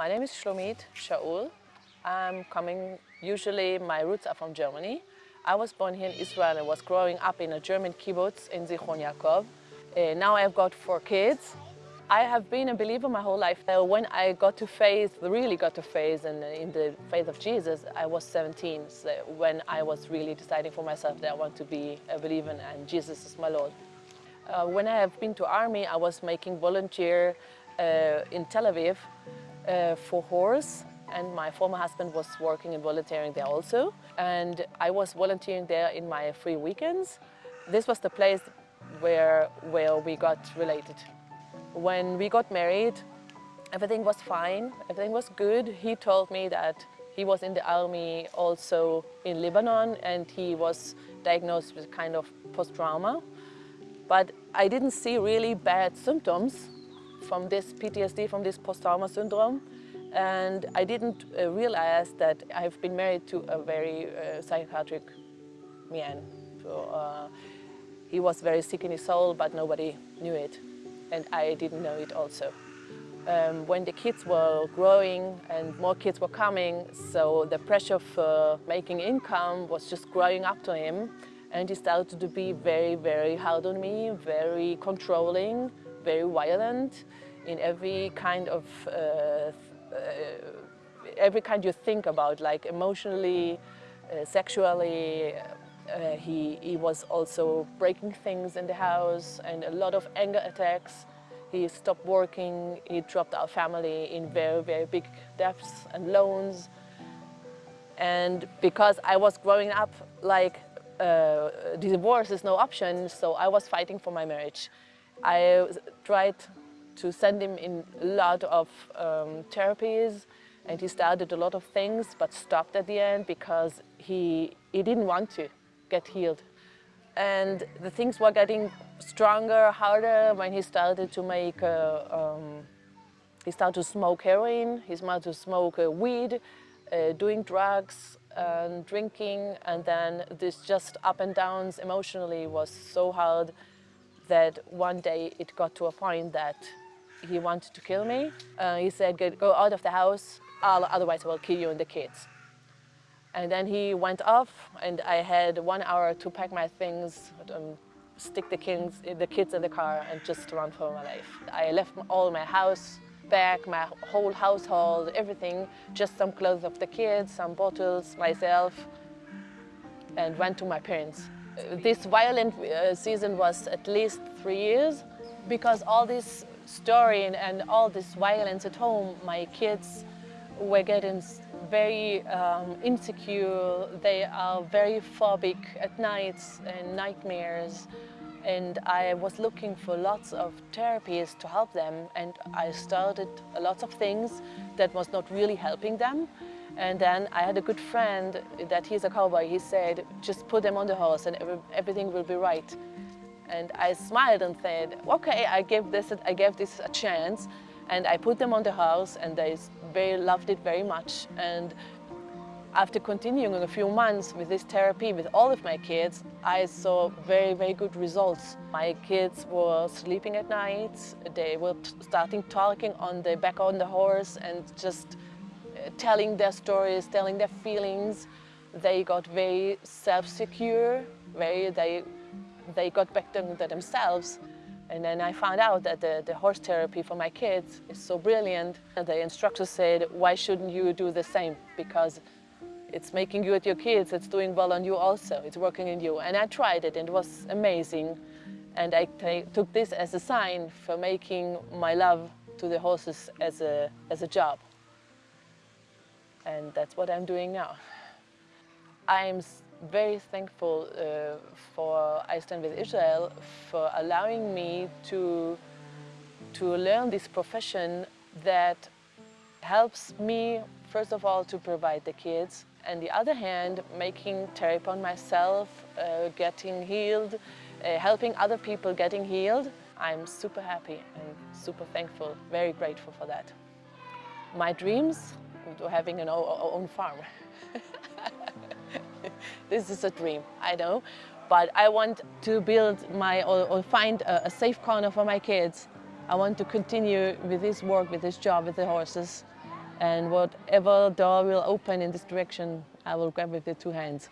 My name is Shlomit Shaul. I'm coming, usually my roots are from Germany. I was born here in Israel and was growing up in a German kibbutz in Zichron Yaakov. Uh, now I've got four kids. I have been a believer my whole life. When I got to faith, really got to faith in, in the faith of Jesus, I was 17, so when I was really deciding for myself that I want to be a believer and Jesus is my Lord. Uh, when I have been to army, I was making volunteer uh, in Tel Aviv uh, for horse and my former husband was working and volunteering there also. And I was volunteering there in my free weekends. This was the place where, where we got related. When we got married, everything was fine, everything was good. He told me that he was in the army also in Lebanon and he was diagnosed with kind of post-trauma. But I didn't see really bad symptoms from this PTSD, from this post-trauma syndrome. And I didn't uh, realize that I've been married to a very uh, psychiatric man. So, uh, he was very sick in his soul, but nobody knew it. And I didn't know it also. Um, when the kids were growing and more kids were coming, so the pressure for making income was just growing up to him. And he started to be very, very hard on me, very controlling, very violent in every kind of uh, uh, every kind you think about, like emotionally, uh, sexually. Uh, he, he was also breaking things in the house and a lot of anger attacks. He stopped working, he dropped our family in very, very big debts and loans. And because I was growing up like uh, divorce is no option, so I was fighting for my marriage. I tried to send him in a lot of um, therapies and he started a lot of things but stopped at the end because he, he didn't want to get healed. And the things were getting stronger, harder when he started to make, uh, um, he started to smoke heroin, he started to smoke uh, weed, uh, doing drugs, and drinking, and then this just up and downs emotionally was so hard that one day it got to a point that he wanted to kill me. Uh, he said, go out of the house, otherwise I will kill you and the kids. And then he went off and I had one hour to pack my things, um, stick the kids, the kids in the car and just run for my life. I left all my house back, my whole household, everything, just some clothes of the kids, some bottles, myself, and went to my parents this violent uh, season was at least three years because all this story and, all this violence at home, my kids were getting very um, insecure. They are very phobic at nights and nightmares. And I was looking for lots of therapies to help them. And I started a lot of things that was not really helping them. And then I had a good friend that he's a cowboy. He said, just put them on the horse and every, everything will be right. And I smiled and said, okay, I gave this, I gave this a chance. And I put them on the horse and they very loved it very much. And after continuing a few months with this therapy with all of my kids, I saw very, very good results. My kids were sleeping at night. They were starting talking on the back on the horse and just telling their stories, telling their feelings. They got very self-secure, very, they, they got back to themselves. And then I found out that the, the horse therapy for my kids is so brilliant. And the instructor said, why shouldn't you do the same? Because it's making you at your kids, it's doing well on you also, it's working in you. And I tried it and it was amazing. And I took this as a sign for making my love to the horses as a, as a job and that's what I'm doing now. I'm very thankful uh, for I Stand With Israel for allowing me to, to learn this profession that helps me, first of all, to provide the kids, and the other hand, making therapy on myself, uh, getting healed, uh, helping other people getting healed. I'm super happy and super thankful, very grateful for that. My dreams to having an own farm. this is a dream, I know, but I want to build my, or, find a, a, safe corner for my kids. I want to continue with this work, with this job, with the horses, And whatever door will open in this direction, I will grab with the two hands.